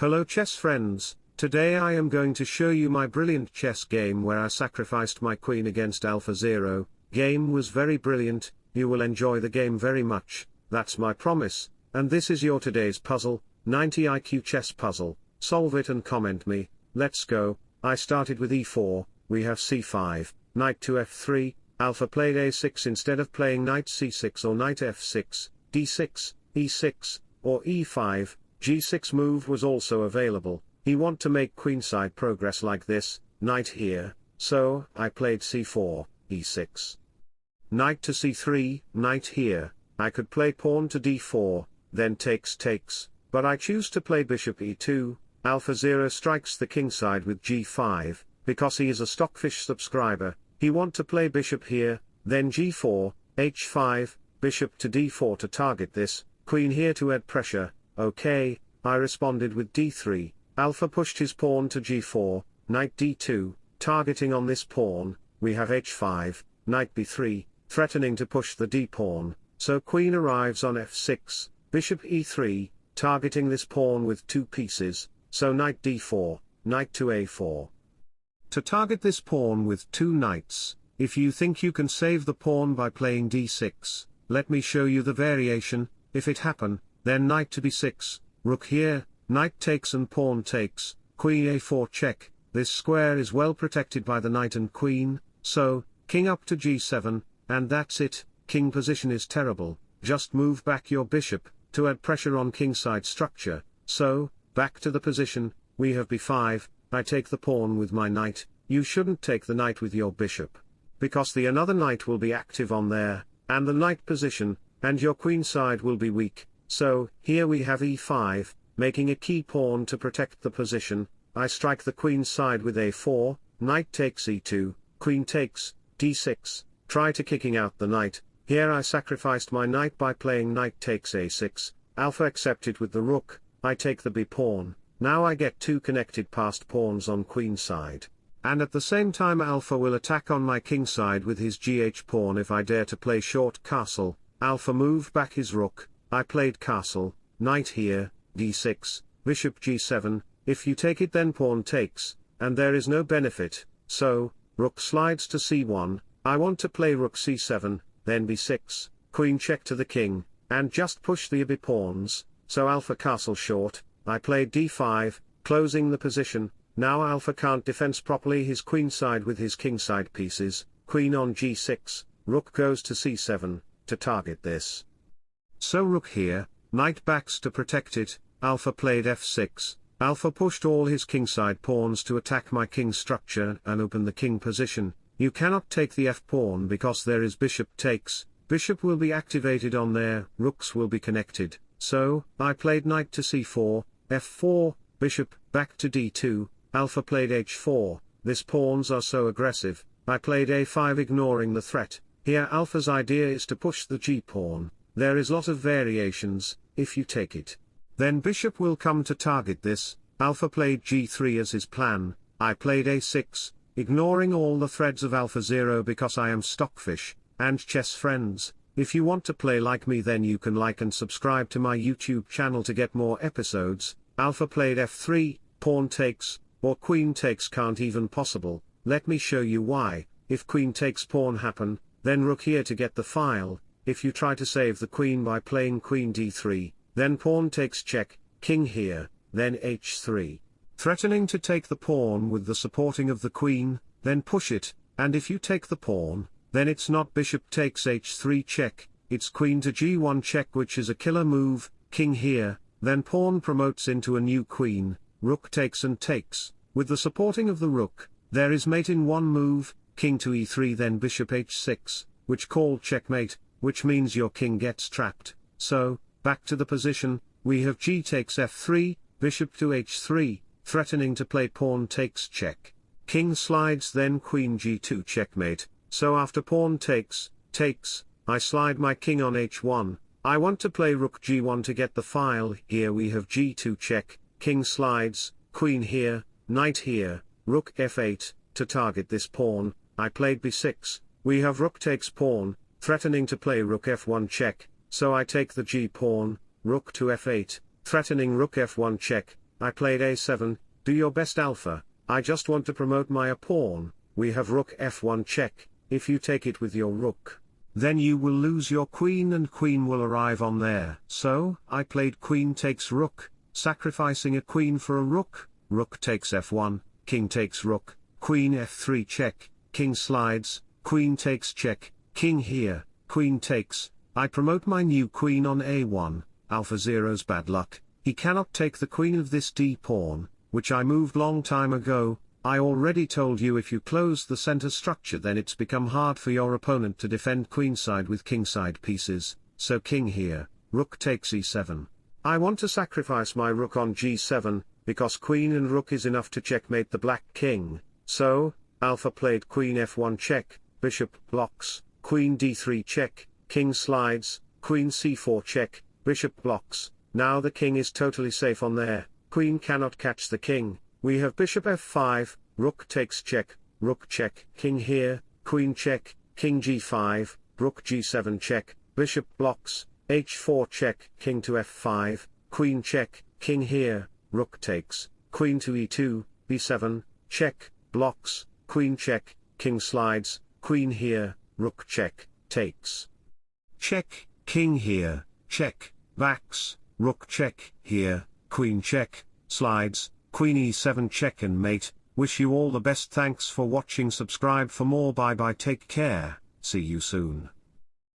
Hello chess friends, today I am going to show you my brilliant chess game where I sacrificed my queen against alpha 0, game was very brilliant, you will enjoy the game very much, that's my promise, and this is your today's puzzle, 90 IQ chess puzzle, solve it and comment me, let's go, I started with e4, we have c5, knight to f3, alpha played a6 instead of playing knight c6 or knight f6, d6, e6, or e5, g6 move was also available, he want to make queenside progress like this, knight here, so, I played c4, e6. Knight to c3, knight here, I could play pawn to d4, then takes takes, but I choose to play bishop e2, alpha 0 strikes the kingside with g5, because he is a Stockfish subscriber, he want to play bishop here, then g4, h5, bishop to d4 to target this, queen here to add pressure, okay, I responded with d3, alpha pushed his pawn to g4, knight d2, targeting on this pawn, we have h5, knight b3, threatening to push the d-pawn, so queen arrives on f6, bishop e3, targeting this pawn with two pieces, so knight d4, knight to a4. To target this pawn with two knights, if you think you can save the pawn by playing d6, let me show you the variation, if it happen, then knight to b6, rook here, knight takes and pawn takes, queen a4 check, this square is well protected by the knight and queen, so, king up to g7, and that's it, king position is terrible, just move back your bishop, to add pressure on kingside structure, so, Back to the position, we have b5, I take the pawn with my knight, you shouldn't take the knight with your bishop. Because the another knight will be active on there, and the knight position, and your queen side will be weak, so, here we have e5, making a key pawn to protect the position, I strike the queen side with a4, knight takes e2, queen takes, d6, try to kicking out the knight, here I sacrificed my knight by playing knight takes a6, alpha accepted with the rook, I take the b pawn, now I get two connected passed pawns on queen side. And at the same time alpha will attack on my king side with his gh pawn if I dare to play short castle, alpha move back his rook, I played castle, knight here, d6, bishop g7, if you take it then pawn takes, and there is no benefit, so, rook slides to c1, I want to play rook c7, then b6, queen check to the king, and just push the b pawns, so alpha castle short, I played d5, closing the position, now alpha can't defense properly his queenside with his kingside pieces, queen on g6, rook goes to c7, to target this. So rook here, knight backs to protect it, alpha played f6, alpha pushed all his kingside pawns to attack my king structure and open the king position, you cannot take the f-pawn because there is bishop takes, bishop will be activated on there, rooks will be connected, so, I played knight to c4, f4, bishop, back to d2, alpha played h4, this pawns are so aggressive, I played a5 ignoring the threat, here alpha's idea is to push the g-pawn, there is lot of variations, if you take it. Then bishop will come to target this, alpha played g3 as his plan, I played a6, ignoring all the threads of alpha 0 because I am stockfish, and chess friends, if you want to play like me then you can like and subscribe to my YouTube channel to get more episodes, Alpha played f3, pawn takes, or queen takes can't even possible, let me show you why, if queen takes pawn happen, then rook here to get the file, if you try to save the queen by playing queen d3, then pawn takes check, king here, then h3. Threatening to take the pawn with the supporting of the queen, then push it, and if you take the pawn, then it's not bishop takes h3 check, it's queen to g1 check which is a killer move, king here, then pawn promotes into a new queen, rook takes and takes, with the supporting of the rook, there is mate in one move, king to e3 then bishop h6, which called checkmate, which means your king gets trapped, so, back to the position, we have g takes f3, bishop to h3, threatening to play pawn takes check. King slides then queen g2 checkmate, so after pawn takes, takes, I slide my king on h1, I want to play rook g1 to get the file, here we have g2 check, king slides, queen here, knight here, rook f8, to target this pawn, I played b6, we have rook takes pawn, threatening to play rook f1 check, so I take the g pawn, rook to f8, threatening rook f1 check, I played a7, do your best alpha, I just want to promote my a pawn, we have rook f1 check, if you take it with your rook. Then you will lose your queen and queen will arrive on there. So, I played queen takes rook, sacrificing a queen for a rook, rook takes f1, king takes rook, queen f3 check, king slides, queen takes check, king here, queen takes, I promote my new queen on a1, alpha zero's bad luck, he cannot take the queen of this d pawn, which I moved long time ago, I already told you if you close the center structure then it's become hard for your opponent to defend queenside with kingside pieces, so king here, rook takes e7. I want to sacrifice my rook on g7, because queen and rook is enough to checkmate the black king, so, alpha played queen f1 check, bishop blocks, queen d3 check, king slides, queen c4 check, bishop blocks, now the king is totally safe on there, queen cannot catch the king, we have bishop f5, rook takes check, rook check, king here, queen check, king g5, rook g7 check, bishop blocks, h4 check, king to f5, queen check, king here, rook takes, queen to e2, b7, check, blocks, queen check, king slides, queen here, rook check, takes. Check, king here, check, backs, rook check, here, queen check, slides, Queen e7 check and mate, wish you all the best. Thanks for watching. Subscribe for more. Bye bye. Take care, see you soon.